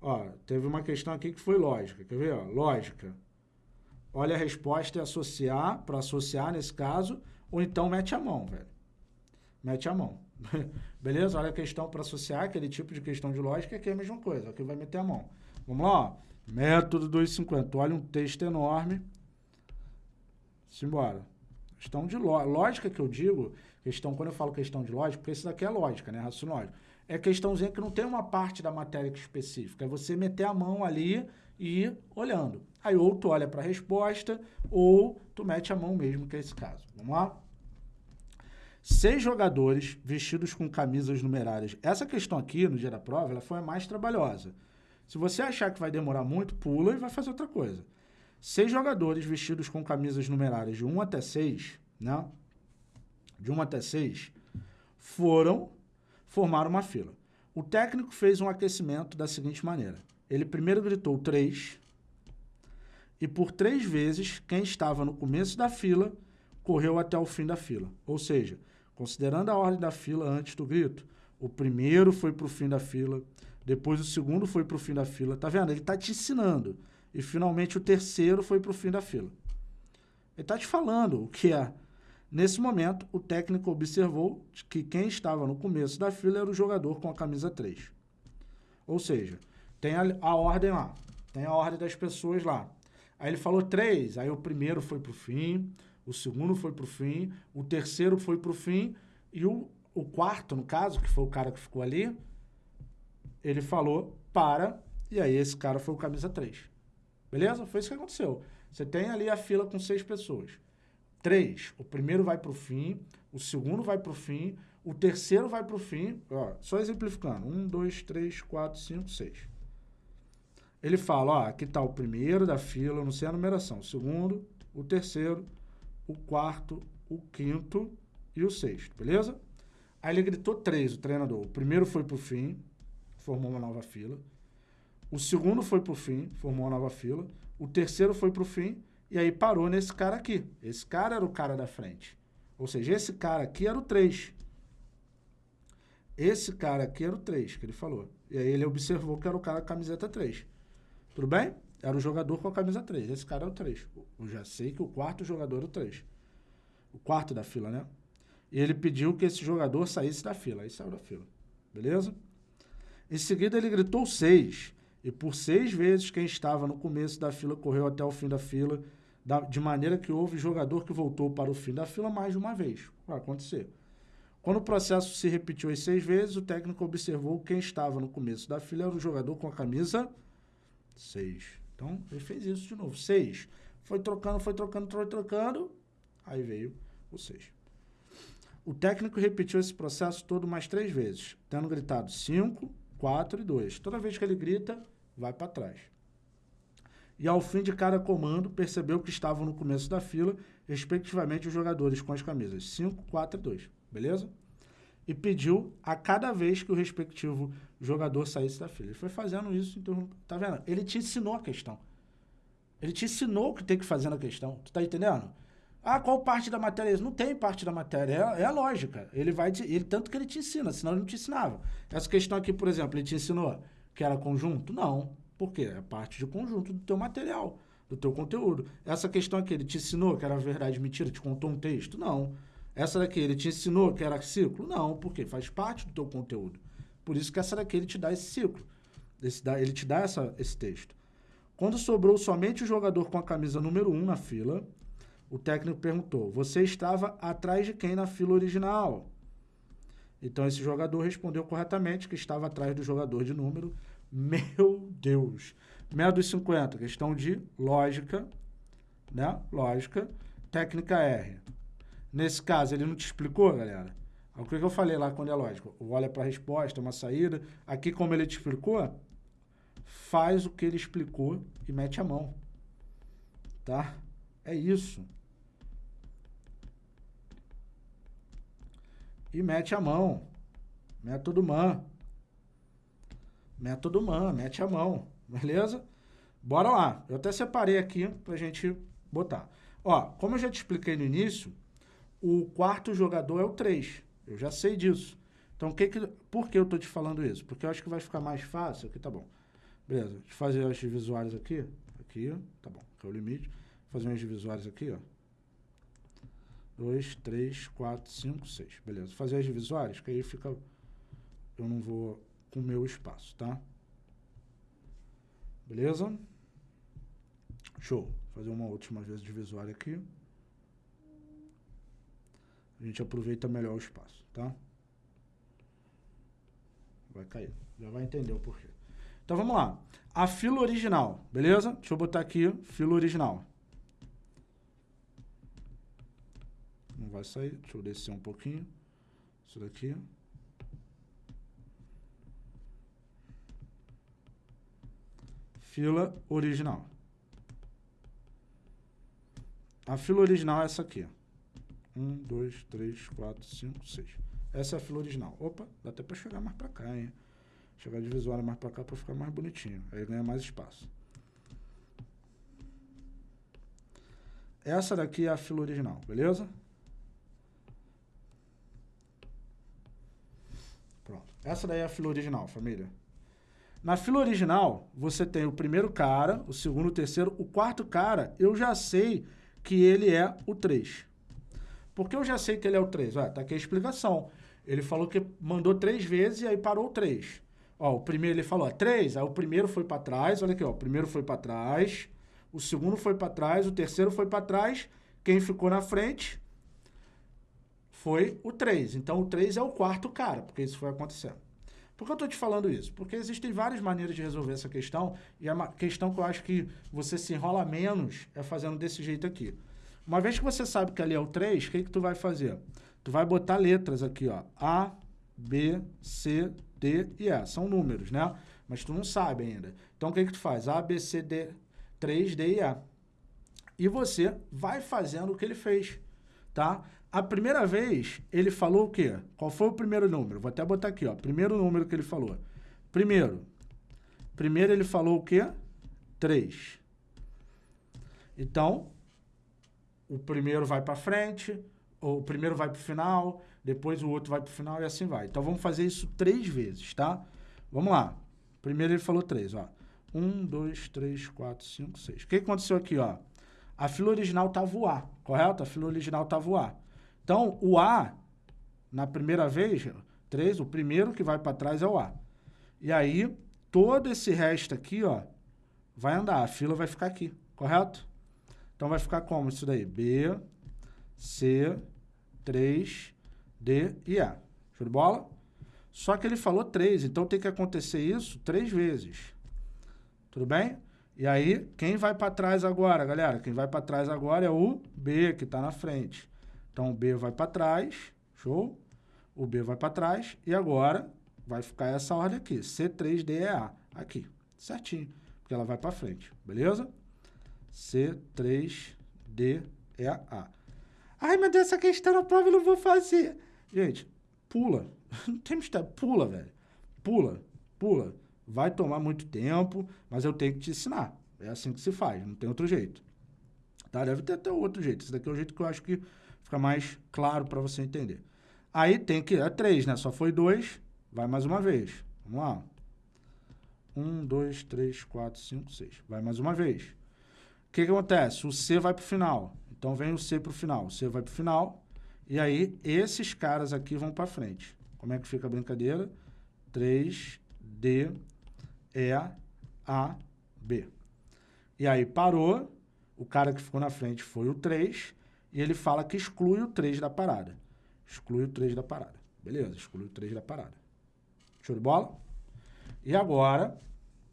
Ó, teve uma questão aqui que foi lógica. Quer ver? Ó, lógica. Olha a resposta e associar, para associar nesse caso, ou então mete a mão, velho. Mete a mão. Beleza? Olha a questão para associar, aquele tipo de questão de lógica, que é a mesma coisa. Aqui vai meter a mão. Vamos lá, ó. Método 250. Olha um texto enorme. Simbora. Questão de lógica que eu digo, questão, quando eu falo questão de lógica, porque isso daqui é lógica, né? Lógico. É questãozinha que não tem uma parte da matéria específica. É você meter a mão ali e ir olhando. Aí ou tu olha para a resposta, ou tu mete a mão mesmo, que é esse caso. Vamos lá? Seis jogadores vestidos com camisas numerárias. Essa questão aqui, no dia da prova, ela foi a mais trabalhosa. Se você achar que vai demorar muito, pula e vai fazer outra coisa. Seis jogadores vestidos com camisas numerárias de 1 até 6, né? De 1 até 6, foram formar uma fila. O técnico fez um aquecimento da seguinte maneira. Ele primeiro gritou 3, e por três vezes quem estava no começo da fila correu até o fim da fila. Ou seja, considerando a ordem da fila antes do grito, o primeiro foi para o fim da fila, depois o segundo foi para o fim da fila. Tá vendo? Ele está te ensinando. E finalmente o terceiro foi para o fim da fila. Ele está te falando o que é. Nesse momento, o técnico observou que quem estava no começo da fila era o jogador com a camisa 3. Ou seja, tem a, a ordem lá, tem a ordem das pessoas lá. Aí ele falou três, aí o primeiro foi para o fim, o segundo foi para o fim, o terceiro foi para o fim, e o, o quarto, no caso, que foi o cara que ficou ali, ele falou para, e aí esse cara foi o camisa 3. Beleza? Foi isso que aconteceu. Você tem ali a fila com seis pessoas. Três, o primeiro vai para o fim, o segundo vai para o fim, o terceiro vai para o fim, ó, só exemplificando, um, dois, três, quatro, cinco, seis. Ele fala, ó, aqui está o primeiro da fila, não sei a numeração, o segundo, o terceiro, o quarto, o quinto e o sexto, beleza? Aí ele gritou três, o treinador. O primeiro foi para o fim, formou uma nova fila. O segundo foi para o fim, formou uma nova fila. O terceiro foi para o fim e aí parou nesse cara aqui. Esse cara era o cara da frente. Ou seja, esse cara aqui era o 3. Esse cara aqui era o 3 que ele falou. E aí ele observou que era o cara da camiseta 3. Tudo bem? era o jogador com a camisa 3. Esse cara é o 3. Eu já sei que o quarto jogador é o 3. O quarto da fila, né? E ele pediu que esse jogador saísse da fila. Aí saiu da fila. Beleza? Em seguida, ele gritou 6. E por seis vezes, quem estava no começo da fila correu até o fim da fila, de maneira que houve jogador que voltou para o fim da fila mais de uma vez. Vai acontecer. Quando o processo se repetiu as seis vezes, o técnico observou que quem estava no começo da fila era o jogador com a camisa 6. Então, ele fez isso de novo. 6. Foi trocando, foi trocando, foi trocando. Aí veio o 6. O técnico repetiu esse processo todo mais três vezes, tendo gritado 5, 4 e 2. Toda vez que ele grita, vai para trás. E ao fim de cada comando, percebeu que estavam no começo da fila, respectivamente, os jogadores com as camisas 5, 4 e 2 beleza? E pediu a cada vez que o respectivo jogador saísse da fila. Ele foi fazendo isso, então, tá vendo? Ele te ensinou a questão. Ele te ensinou o que tem que fazer na questão. Tu tá entendendo? Ah, qual parte da matéria é isso? Não tem parte da matéria, é, é a lógica. Ele vai te, ele tanto que ele te ensina, senão ele não te ensinava. Essa questão aqui, por exemplo, ele te ensinou que era conjunto? Não. Por quê? É parte de conjunto do teu material, do teu conteúdo. Essa questão aqui, ele te ensinou que era verdade mentira, te contou um texto? Não. Essa daqui ele te ensinou que era ciclo? Não, porque faz parte do teu conteúdo. Por isso que essa daqui ele te dá esse ciclo. Esse ele te dá essa, esse texto. Quando sobrou somente o jogador com a camisa número 1 um na fila, o técnico perguntou: Você estava atrás de quem na fila original? Então esse jogador respondeu corretamente que estava atrás do jogador de número. Meu Deus! Meia dos 50, questão de lógica, né? Lógica. Técnica R. Nesse caso, ele não te explicou, galera? O que eu falei lá quando é lógico? Olha para a resposta, uma saída. Aqui, como ele te explicou, faz o que ele explicou e mete a mão. Tá? É isso. E mete a mão. Método MAN. Método MAN, mete a mão. Beleza? Bora lá. Eu até separei aqui pra gente botar. Ó, como eu já te expliquei no início, o quarto jogador é o 3. Eu já sei disso. Então, que que, por que eu estou te falando isso? Porque eu acho que vai ficar mais fácil. Aqui tá bom. Beleza. Deixa eu fazer as divisórias aqui. Aqui, tá bom. Aqui é o limite. Vou fazer umas divisórias aqui, ó. 2, 3, 4, 5, 6. Beleza. Fazer as divisórias, que aí fica... Eu não vou com o meu espaço, tá? Beleza? Show. Vou fazer uma última vez divisória aqui a gente aproveita melhor o espaço, tá? Vai cair. Já vai entender o porquê. Então vamos lá. A fila original, beleza? Deixa eu botar aqui fila original. Não vai sair. Deixa eu descer um pouquinho. Isso daqui. Fila original. A fila original é essa aqui. 1, 2, 3, 4, 5, 6. Essa é a fila original. Opa, dá até para chegar mais para cá, hein? Chegar de visual mais para cá para ficar mais bonitinho. Aí ganha mais espaço. Essa daqui é a fila original, beleza? Pronto. Essa daí é a fila original, família. Na fila original, você tem o primeiro cara, o segundo, o terceiro. O quarto cara, eu já sei que ele é o 3. Porque eu já sei que ele é o 3. Olha, tá aqui a explicação. Ele falou que mandou três vezes e aí parou o 3. Ó, o primeiro ele falou, ó, 3, aí o primeiro foi para trás, olha aqui, ó, o primeiro foi para trás, o segundo foi para trás, o terceiro foi para trás, quem ficou na frente foi o 3. Então, o 3 é o quarto cara, porque isso foi acontecendo. Por que eu estou te falando isso? Porque existem várias maneiras de resolver essa questão, e a questão que eu acho que você se enrola menos é fazendo desse jeito aqui. Uma vez que você sabe que ali é o 3, o que, que tu vai fazer? Tu vai botar letras aqui, ó. A, B, C, D e E. São números, né? Mas tu não sabe ainda. Então, o que, que tu faz? A, B, C, D, 3, D e E. E você vai fazendo o que ele fez, tá? A primeira vez, ele falou o quê? Qual foi o primeiro número? Vou até botar aqui, ó. Primeiro número que ele falou. Primeiro. Primeiro ele falou o quê? 3. Então, o primeiro vai para frente, o primeiro vai para o final, depois o outro vai para o final e assim vai. Então vamos fazer isso três vezes, tá? Vamos lá. Primeiro ele falou três, ó. Um, dois, três, quatro, cinco, seis. O que aconteceu aqui, ó? A fila original o A, correto? A fila original o A. Então, o A, na primeira vez, três, o primeiro que vai para trás é o A. E aí, todo esse resto aqui, ó, vai andar. A fila vai ficar aqui, correto? Então, vai ficar como isso daí? B, C, 3, D e A. Show de bola? Só que ele falou 3, então tem que acontecer isso três vezes. Tudo bem? E aí, quem vai para trás agora, galera? Quem vai para trás agora é o B, que está na frente. Então, o B vai para trás, show? O B vai para trás e agora vai ficar essa ordem aqui, C3DEA, aqui, certinho, porque ela vai para frente, beleza? C3DEA. Ai, meu Deus, essa questão na prova eu não vou fazer. Gente, pula. Não tem mistério. Pula, velho. Pula, pula. Vai tomar muito tempo, mas eu tenho que te ensinar. É assim que se faz, não tem outro jeito. Tá? Deve ter até outro jeito. Esse daqui é o jeito que eu acho que fica mais claro para você entender. Aí tem que... É três, né? Só foi dois. Vai mais uma vez. Vamos lá. Um, dois, três, quatro, cinco, seis. Vai mais uma vez. O que, que acontece? O C vai para o final. Então, vem o C para o final. O C vai para o final. E aí, esses caras aqui vão para frente. Como é que fica a brincadeira? 3, D, E, A, B. E aí, parou. O cara que ficou na frente foi o 3. E ele fala que exclui o 3 da parada. Exclui o 3 da parada. Beleza, exclui o 3 da parada. Show de bola? E agora,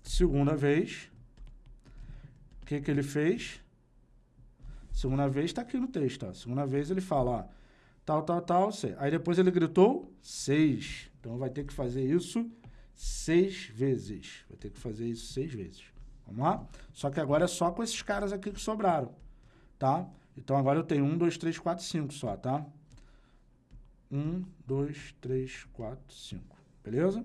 segunda vez, o que, que ele fez? Segunda vez está aqui no texto. Ó. Segunda vez ele fala, ó, tal, tal, tal, seis. Aí depois ele gritou seis. Então vai ter que fazer isso seis vezes. Vai ter que fazer isso seis vezes. Vamos lá? Só que agora é só com esses caras aqui que sobraram, tá? Então agora eu tenho um, dois, três, quatro, cinco só, tá? Um, dois, três, quatro, cinco. Beleza?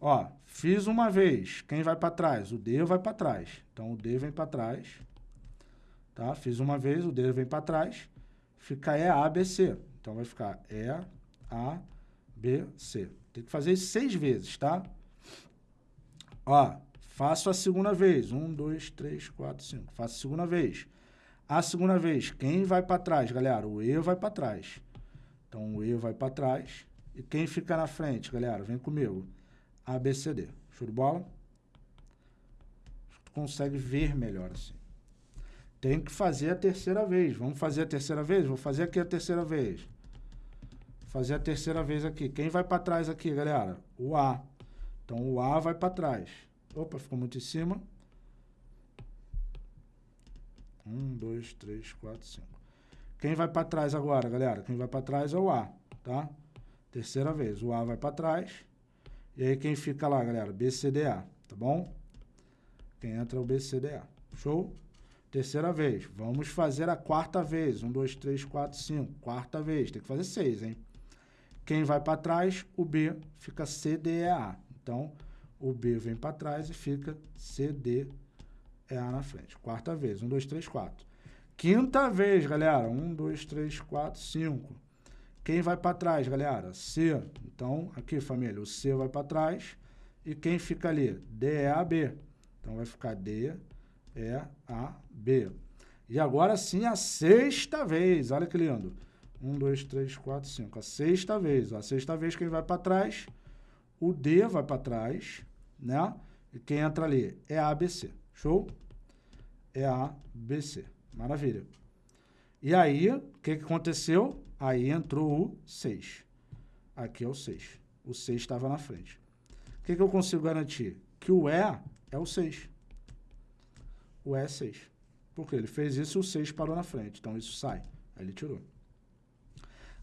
Ó, fiz uma vez. Quem vai para trás? O D vai para trás. Então o D vem para trás. Tá? Fiz uma vez, o D vem para trás, fica E, A, B, C. Então, vai ficar E, A, B, C. Tem que fazer isso seis vezes, tá? Ó, faço a segunda vez. Um, dois, três, quatro, cinco. Faço a segunda vez. A segunda vez, quem vai para trás, galera? O E vai para trás. Então, o E vai para trás. E quem fica na frente, galera? Vem comigo. A, B, C, D. Show de bola? Consegue ver melhor assim. Tem que fazer a terceira vez. Vamos fazer a terceira vez? Vou fazer aqui a terceira vez. Fazer a terceira vez aqui. Quem vai para trás aqui, galera? O A. Então, o A vai para trás. Opa, ficou muito em cima. Um, dois, três, quatro, cinco. Quem vai para trás agora, galera? Quem vai para trás é o A, tá? Terceira vez. O A vai para trás. E aí, quem fica lá, galera? B, C, D, A, tá bom? Quem entra é o B, C, D, A. Show? Terceira vez. Vamos fazer a quarta vez. Um, dois, três, quatro, cinco. Quarta vez. Tem que fazer seis, hein? Quem vai para trás, o B fica C, D, E, A. Então, o B vem para trás e fica C, E, A na frente. Quarta vez. Um, dois, três, quatro. Quinta vez, galera. Um, dois, três, quatro, cinco. Quem vai para trás, galera? C. Então, aqui, família, o C vai para trás. E quem fica ali? D, E, A, B. Então, vai ficar D, E, A, B. E agora sim a sexta vez. Olha que lindo. Um, dois, três, quatro, cinco. A sexta vez. A sexta vez quem vai para trás, o D vai para trás, né? E quem entra ali é A, B, C. Show? É A, B, C. Maravilha. E aí, o que, que aconteceu? Aí entrou o 6. Aqui é o 6. O 6 estava na frente. O que, que eu consigo garantir? Que o E é o 6 o E é 6. Porque ele fez isso e o 6 parou na frente. Então, isso sai. Aí ele tirou.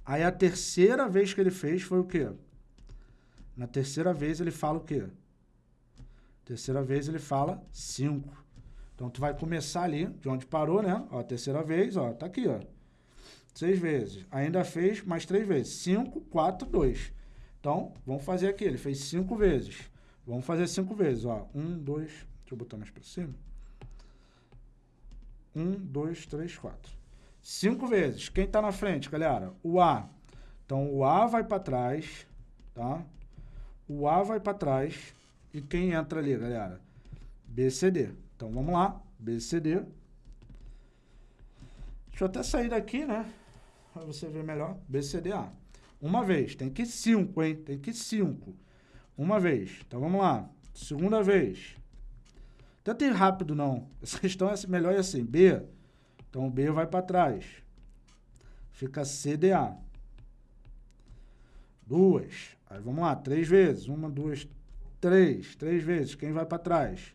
Aí, a terceira vez que ele fez foi o quê? Na terceira vez, ele fala o quê? Terceira vez, ele fala 5. Então, tu vai começar ali, de onde parou, né? Ó, terceira vez, ó, tá aqui, ó. Seis vezes. Ainda fez mais três vezes. 5, 4, 2. Então, vamos fazer aqui. Ele fez cinco vezes. Vamos fazer cinco vezes, ó. Um, dois... Deixa eu botar mais pra cima. Um, dois, três, quatro. Cinco vezes. Quem está na frente, galera? O A. Então, o A vai para trás, tá? O A vai para trás. E quem entra ali, galera? BCD. Então, vamos lá, BCD. Deixa eu até sair daqui, né? Para você ver melhor. BCDA. Uma vez. Tem que cinco, hein? Tem que cinco. Uma vez. Então, vamos lá. Segunda vez. Tenta ir rápido, não. Essa questão é melhor é assim. B. Então, B vai para trás. Fica CDA. Duas. Aí, vamos lá. Três vezes. Uma, duas, três. Três vezes. Quem vai para trás?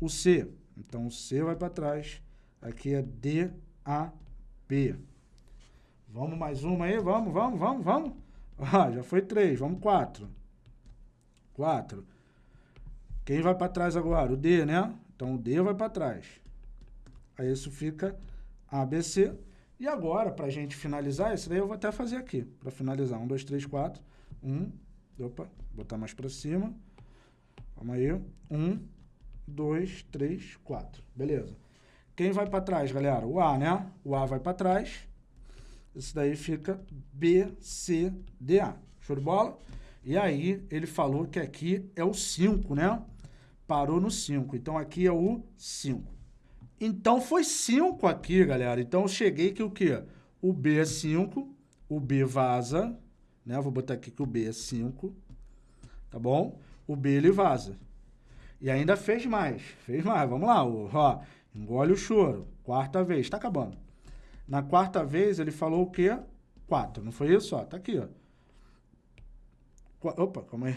O C. Então, o C vai para trás. Aqui é DAB. Vamos mais uma aí? Vamos, vamos, vamos, vamos. Ah, já foi três. Vamos quatro. Quatro. Quem vai para trás agora? O D, né? Então, o D vai para trás. Aí, isso fica ABC. E agora, para a gente finalizar, esse daí eu vou até fazer aqui. Para finalizar. Um, dois, três, quatro. Um. Opa, botar mais para cima. Vamos aí. Um, dois, três, quatro. Beleza. Quem vai para trás, galera? O A, né? O A vai para trás. Isso daí fica B, C, D, A. Show de bola? E aí, ele falou que aqui é o 5, né? Parou no 5. Então, aqui é o 5. Então, foi 5 aqui, galera. Então, eu cheguei que o quê? O B é 5, o B vaza, né? Vou botar aqui que o B é 5, tá bom? O B, ele vaza. E ainda fez mais, fez mais. Vamos lá, ó, engole o choro. Quarta vez, tá acabando. Na quarta vez, ele falou o quê? Quatro, não foi isso? Ó, tá aqui, ó. Qu Opa, calma aí.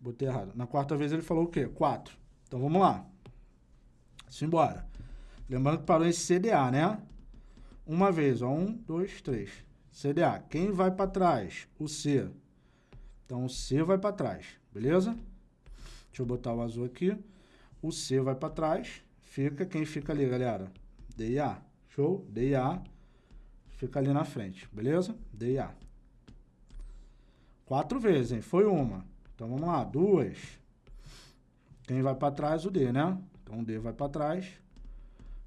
Botei errado. Na quarta vez, ele falou o quê? Quatro. Então, vamos lá. Simbora. Lembrando que parou em CDA, né? Uma vez, ó. Um, dois, três. CDA. Quem vai para trás? O C. Então, o C vai para trás, beleza? Deixa eu botar o azul aqui. O C vai para trás. Fica, quem fica ali, galera? D e A. Show? D e A. Fica ali na frente, beleza? D e A. Quatro vezes, hein? Foi uma. Então, vamos lá. Duas. Quem vai para trás? O D, né? Então, o D vai para trás.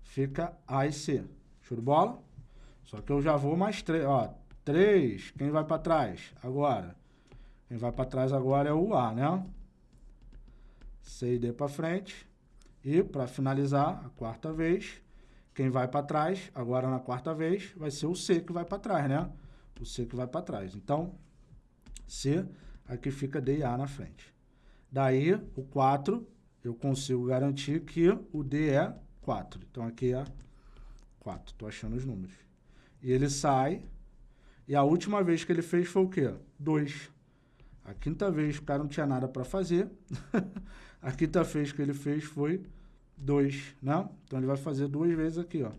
Fica A e C. Show de bola? Só que eu já vou mais três. Ó, três. Quem vai para trás? Agora. Quem vai para trás agora é o A, né? C e D para frente. E, para finalizar, a quarta vez, quem vai para trás, agora na quarta vez, vai ser o C que vai para trás, né? O C que vai para trás. Então, C, aqui fica D e A na frente. Daí, o 4, eu consigo garantir que o D é 4. Então, aqui é 4. Estou achando os números. E ele sai, e a última vez que ele fez foi o quê? 2. A quinta vez o cara não tinha nada para fazer. a quinta vez que ele fez foi 2, né? Então ele vai fazer duas vezes aqui, ó.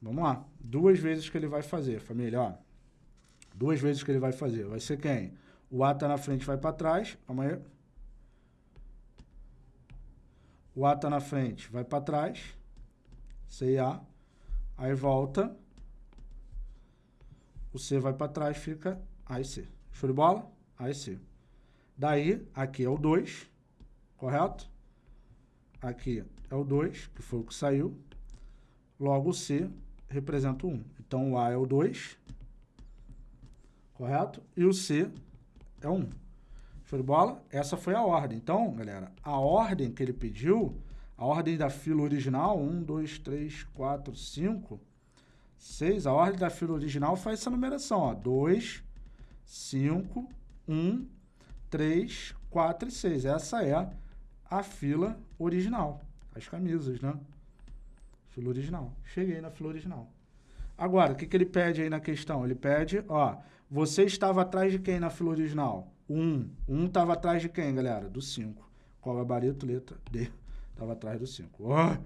Vamos lá. Duas vezes que ele vai fazer, família, ó. Duas vezes que ele vai fazer. Vai ser quem? O A tá na frente, vai para trás. Amanhã. O A tá na frente, vai para trás. C e A. Aí volta. O C vai para trás, fica A e C. Show de bola? A e C. Daí, aqui é o 2, correto? Aqui é o 2, que foi o que saiu. Logo, o C representa o 1. Um. Então, o A é o 2, correto? E o C é 1. Um. Show de bola? Essa foi a ordem. Então, galera, a ordem que ele pediu, a ordem da fila original, 1, 2, 3, 4, 5, 6, a ordem da fila original faz essa numeração, ó, 2, 5, 1, 3, 4 e 6. Essa é a fila original. As camisas, né? Fila original. Cheguei na fila original. Agora, o que, que ele pede aí na questão? Ele pede, ó, você estava atrás de quem na fila original? 1. 1 estava atrás de quem, galera? Do 5. Qual gabarito? Letra D. Estava atrás do 5. Oh,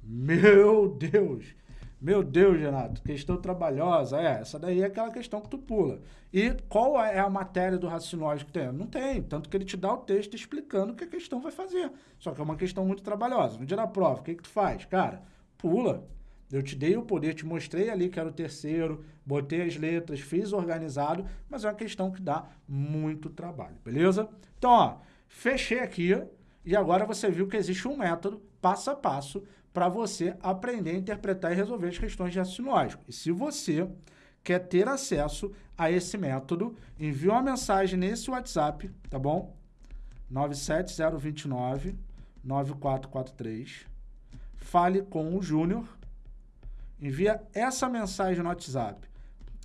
meu Deus! Meu Deus, Renato, questão trabalhosa. É, essa daí é aquela questão que tu pula. E qual é a matéria do raciocínio lógico que tem? Não tem. Tanto que ele te dá o texto explicando o que a questão vai fazer. Só que é uma questão muito trabalhosa. No dia da prova, o que, que tu faz? Cara, pula. Eu te dei o poder, te mostrei ali que era o terceiro, botei as letras, fiz organizado, mas é uma questão que dá muito trabalho, beleza? Então, ó, fechei aqui e agora você viu que existe um método passo a passo para você aprender a interpretar e resolver as questões de raciocínio lógico. E se você quer ter acesso a esse método, envie uma mensagem nesse WhatsApp, tá bom? 97029 9443. Fale com o Júnior. Envia essa mensagem no WhatsApp.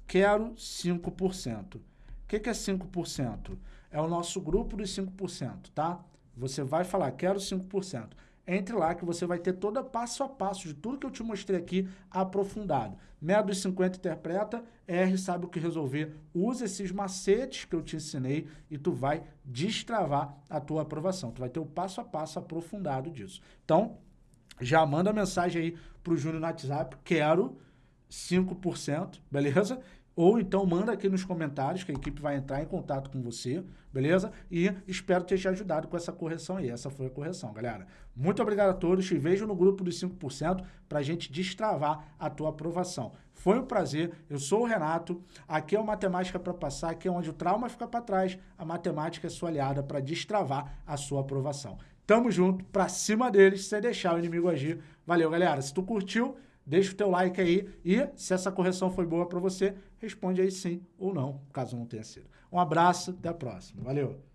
Quero 5%. O que, que é 5%? É o nosso grupo dos 5%, tá? Você vai falar, quero 5%. Entre lá que você vai ter todo passo a passo de tudo que eu te mostrei aqui aprofundado. Método 50 interpreta, R sabe o que resolver. Usa esses macetes que eu te ensinei e tu vai destravar a tua aprovação. Tu vai ter o passo a passo aprofundado disso. Então, já manda mensagem aí pro Júnior no WhatsApp, quero 5%, beleza? Ou então manda aqui nos comentários que a equipe vai entrar em contato com você, beleza? E espero ter te ajudado com essa correção aí. Essa foi a correção, galera. Muito obrigado a todos. Te vejo no grupo dos 5% para a gente destravar a tua aprovação. Foi um prazer. Eu sou o Renato. Aqui é o Matemática para Passar, aqui é onde o trauma fica para trás. A matemática é sua aliada para destravar a sua aprovação. Tamo junto, pra cima deles, sem deixar o inimigo agir. Valeu, galera. Se tu curtiu, deixa o teu like aí e se essa correção foi boa para você, responde aí sim ou não, caso não tenha sido. Um abraço, até a próxima. Valeu!